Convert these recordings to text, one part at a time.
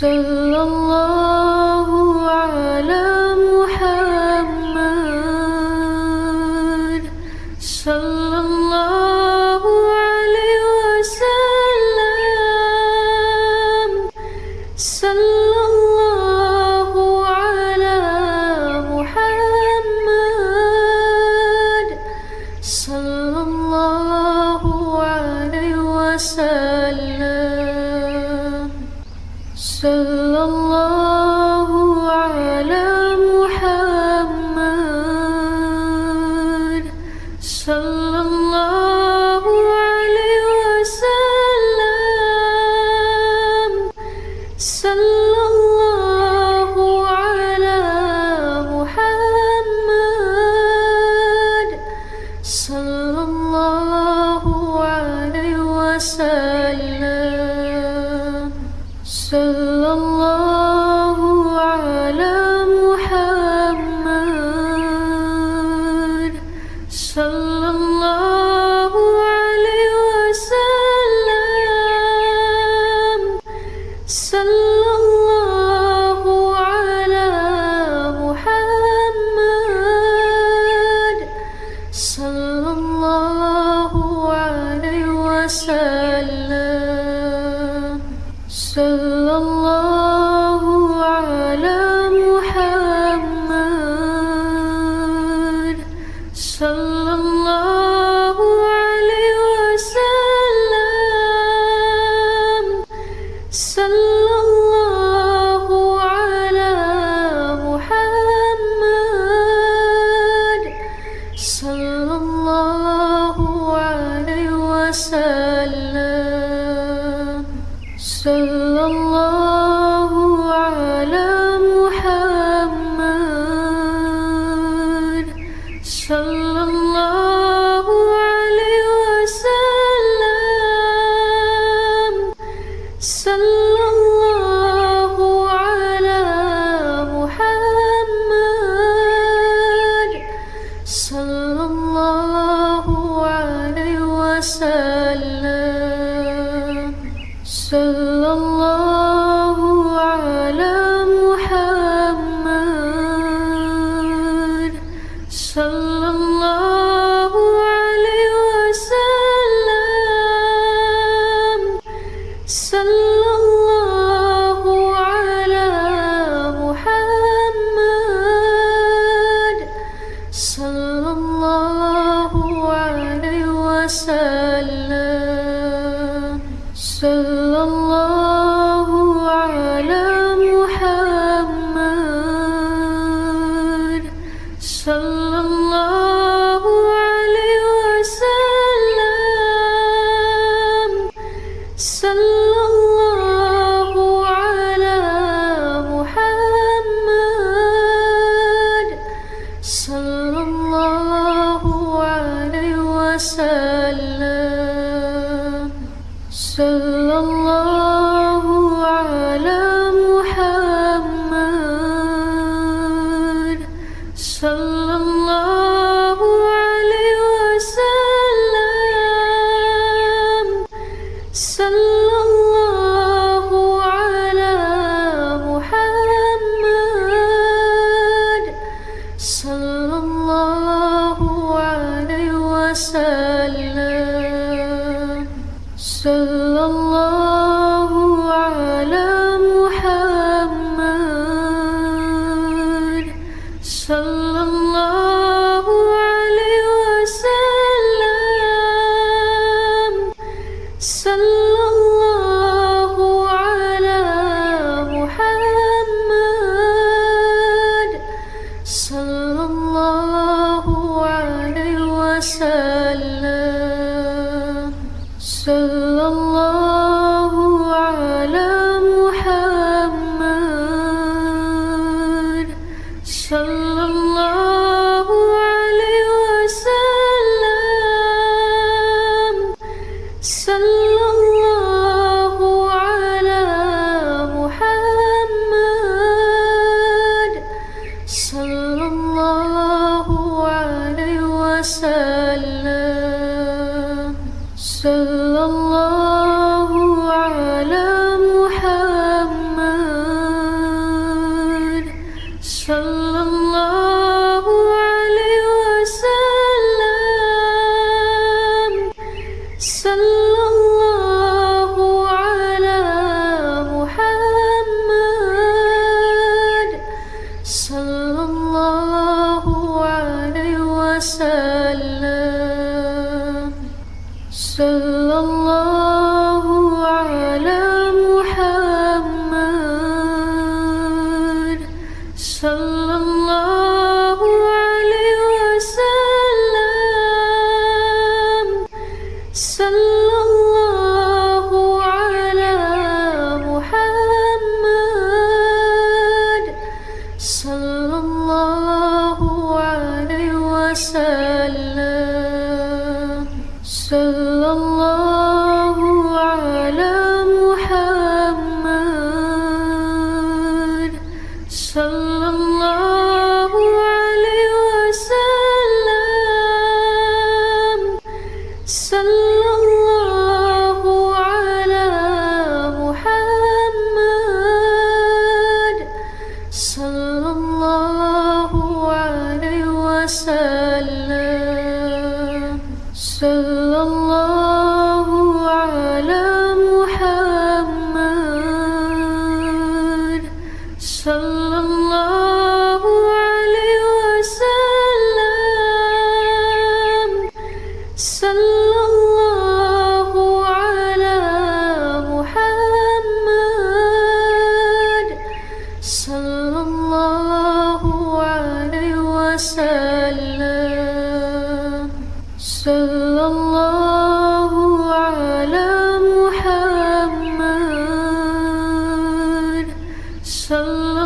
sallallahu Salam.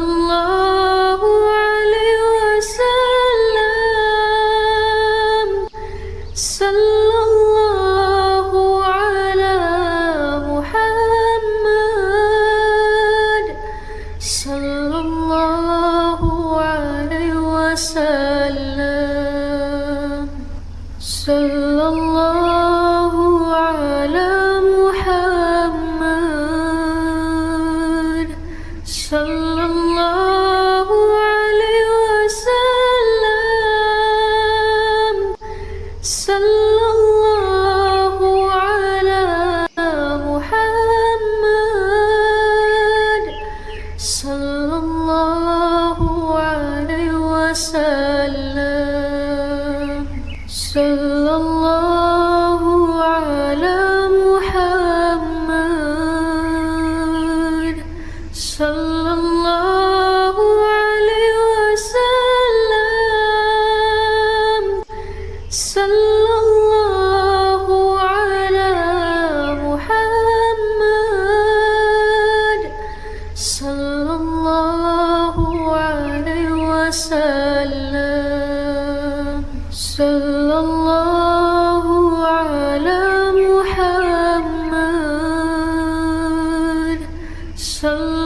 Love. So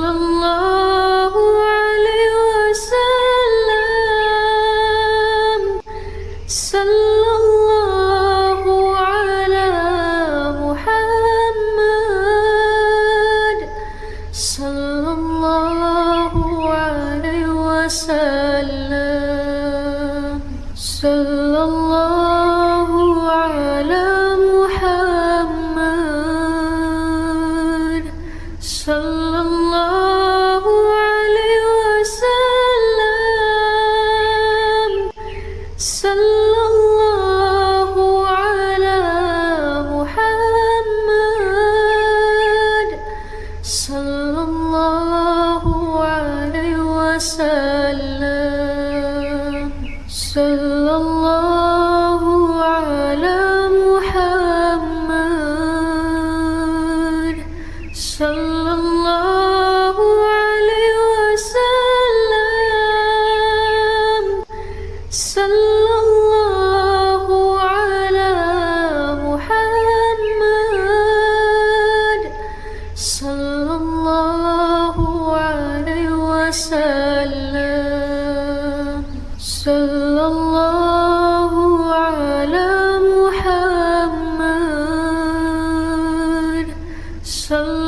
So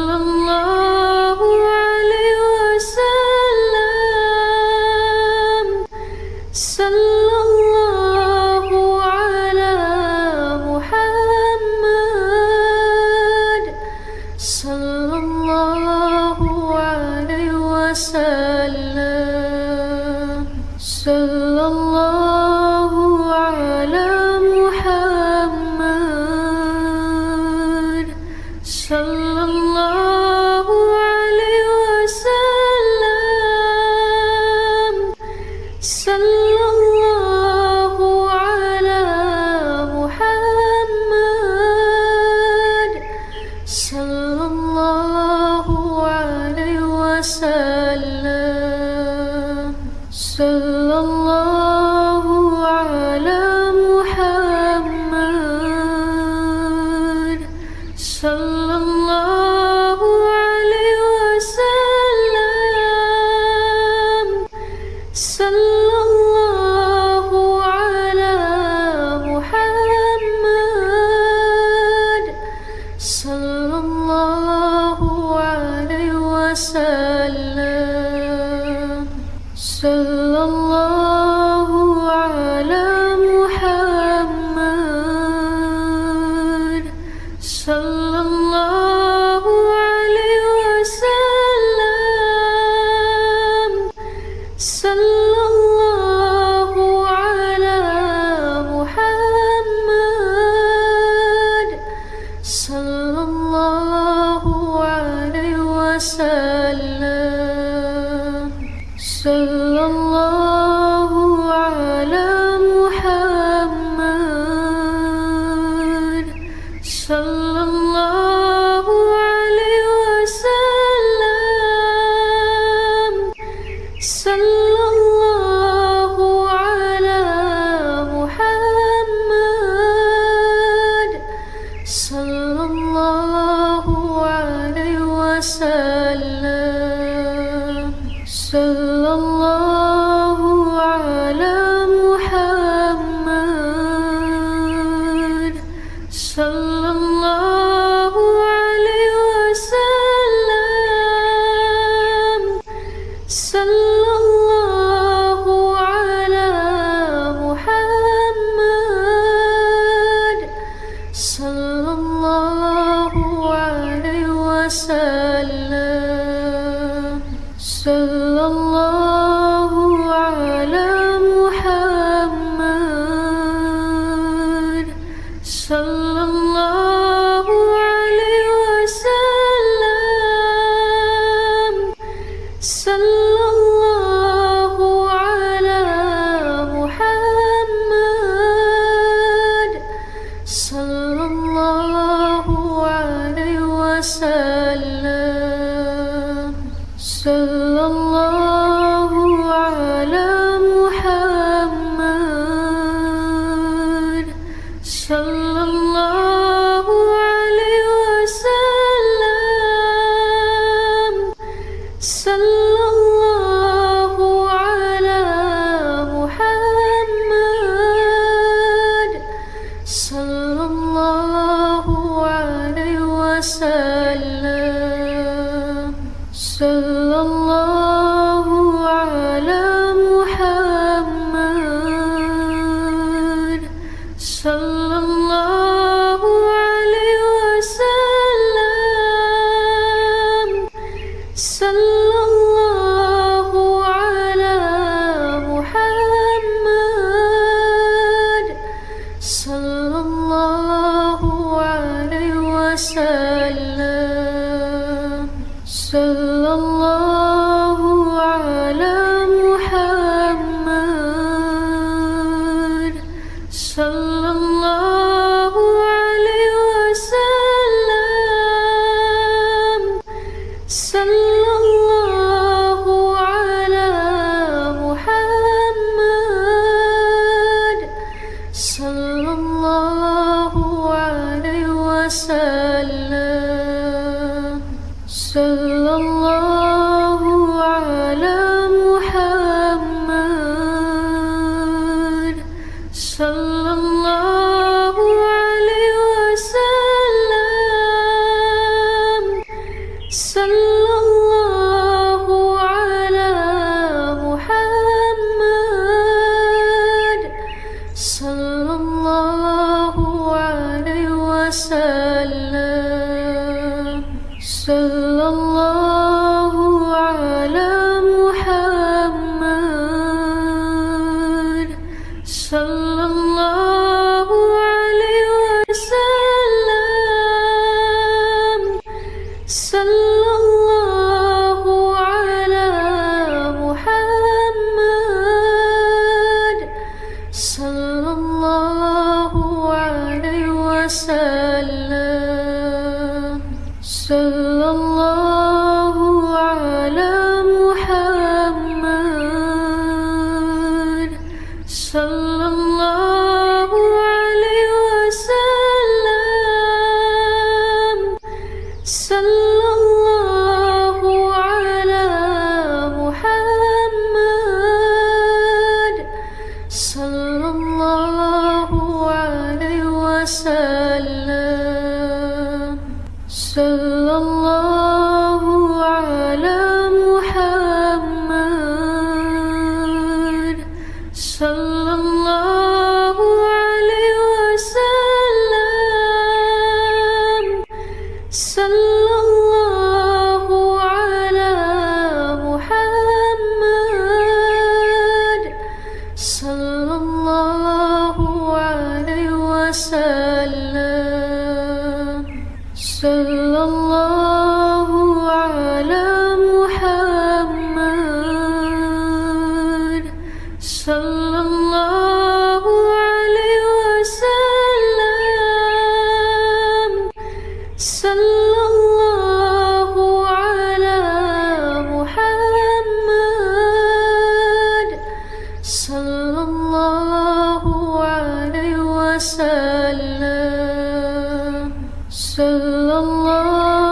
illallah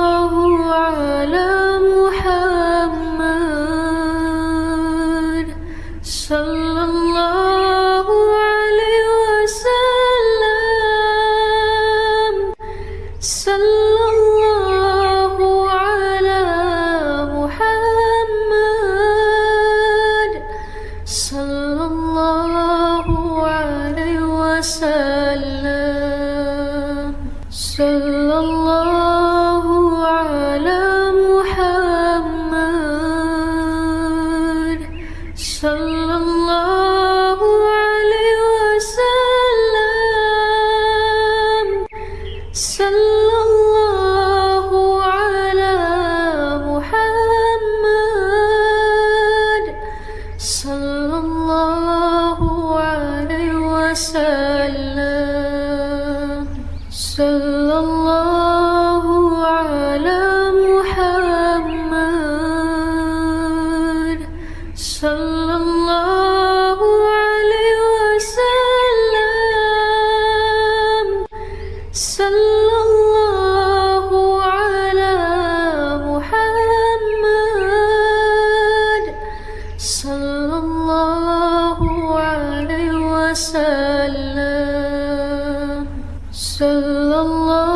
sallallahu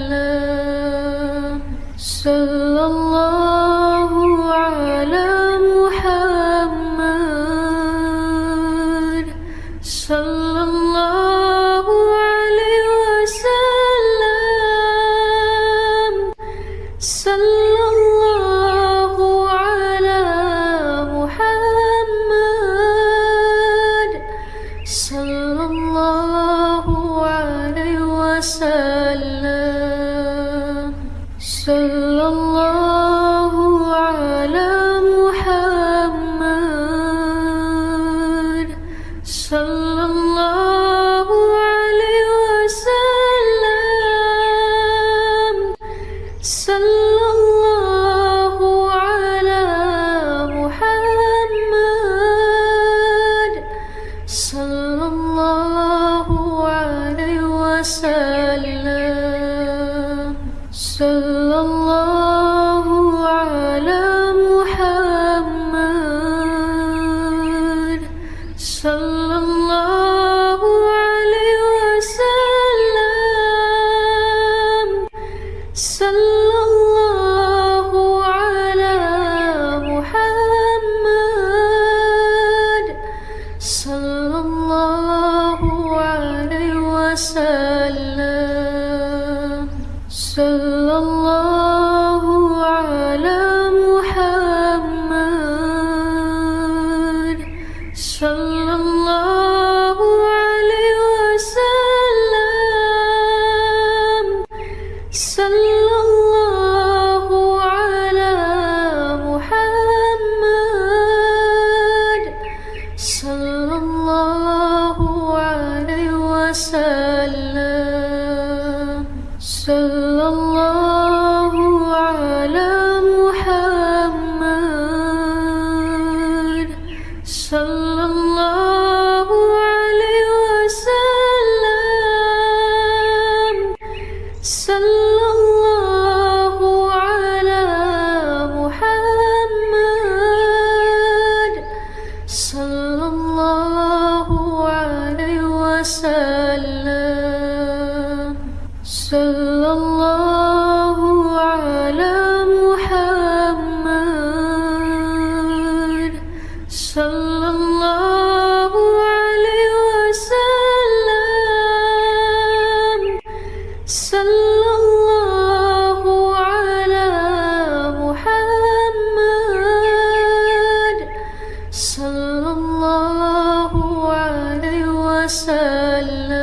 وسلم صلى الله وسلم. صلى الله وسلم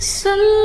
So.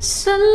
So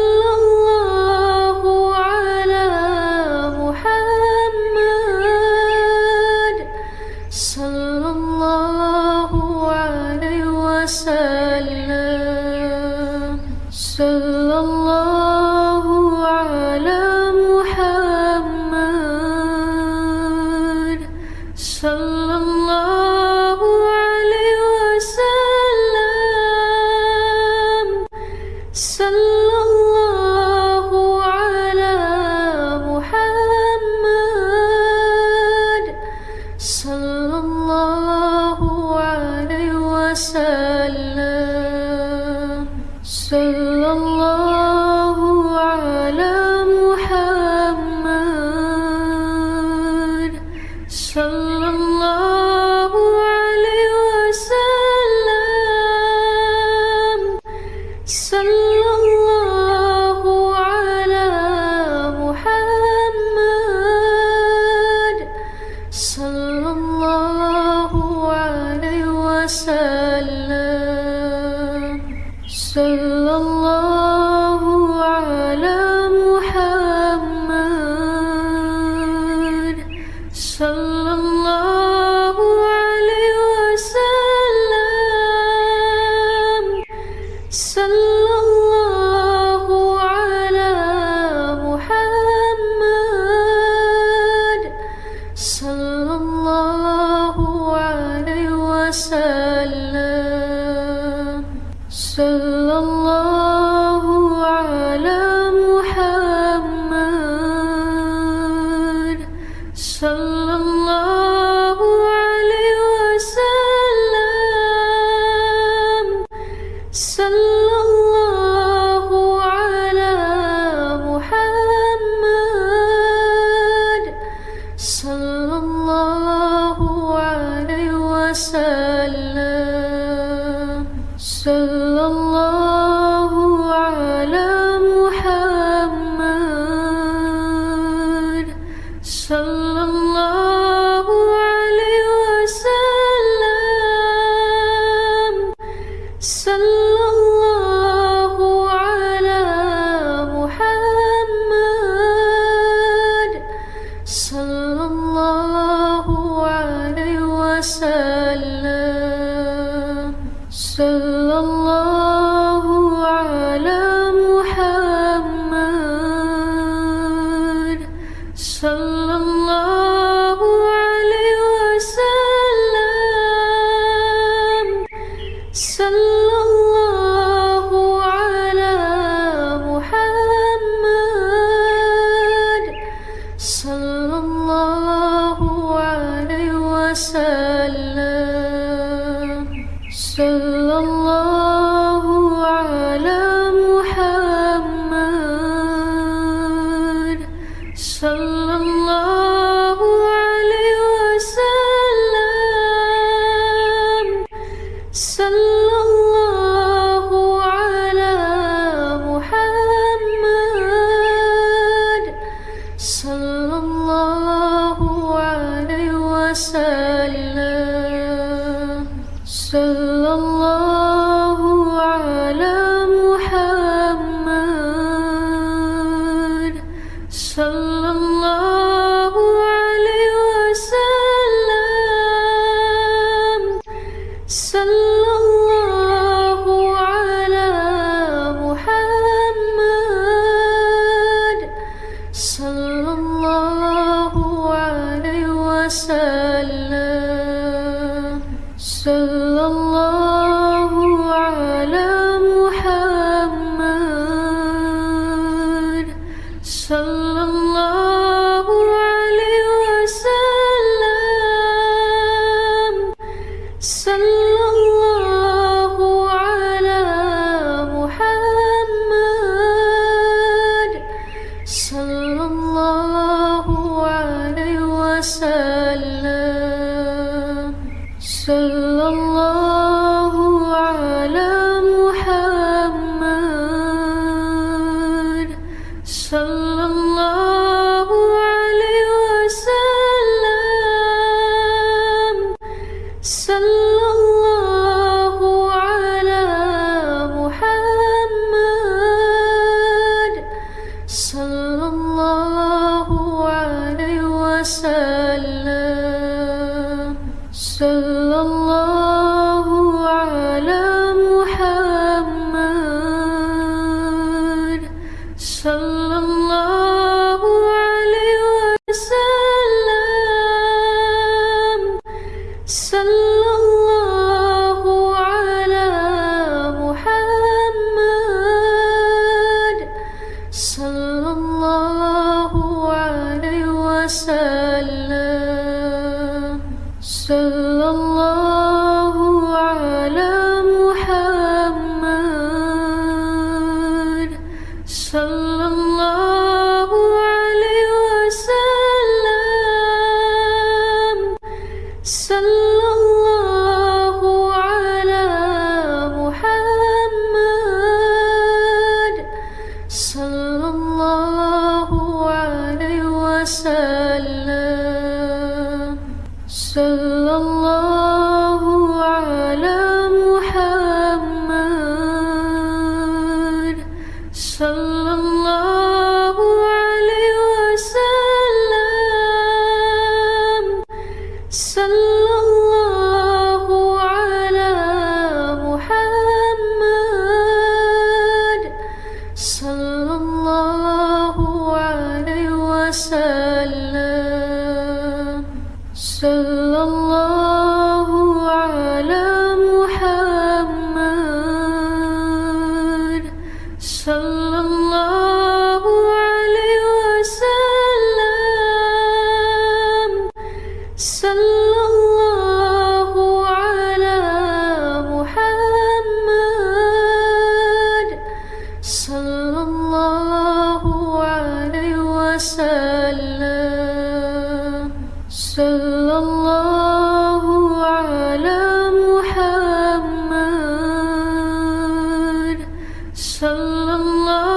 sallallahu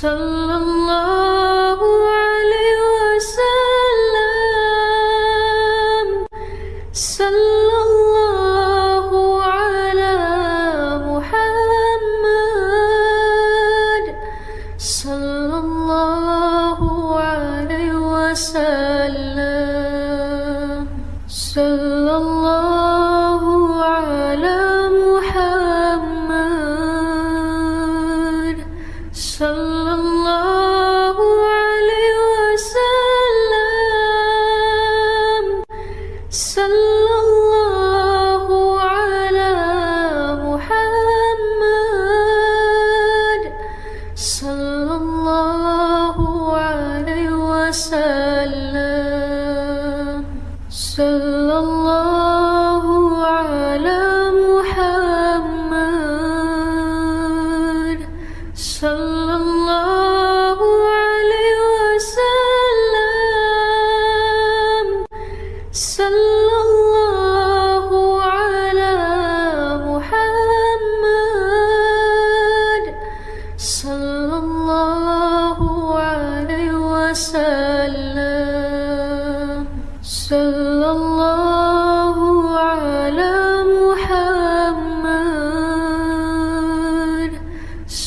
so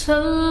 so